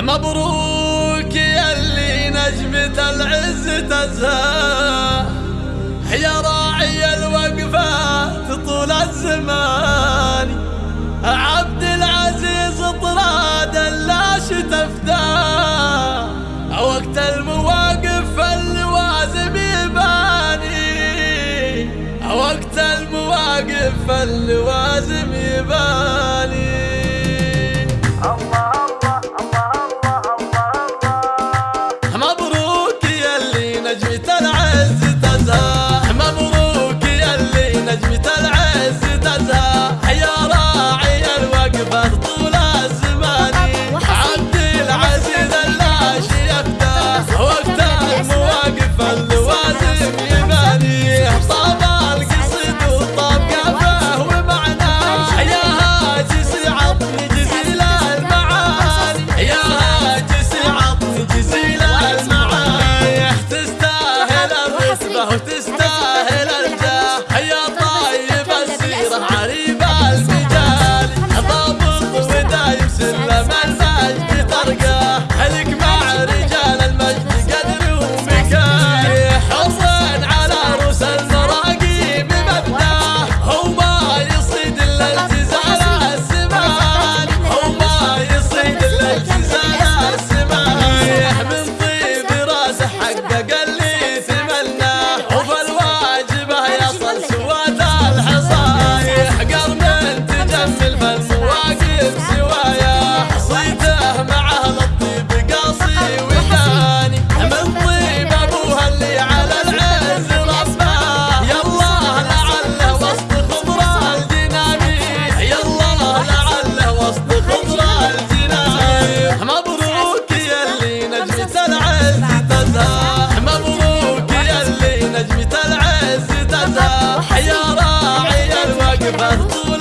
مبروك يا اللي نجمة العز تزهى. يا راعي الوقفات طول الزمان. عبد العزيز طراد اللاش تفداه وقت المواقف اللوازم يباني. وقت المواقف اللوازم Así. todo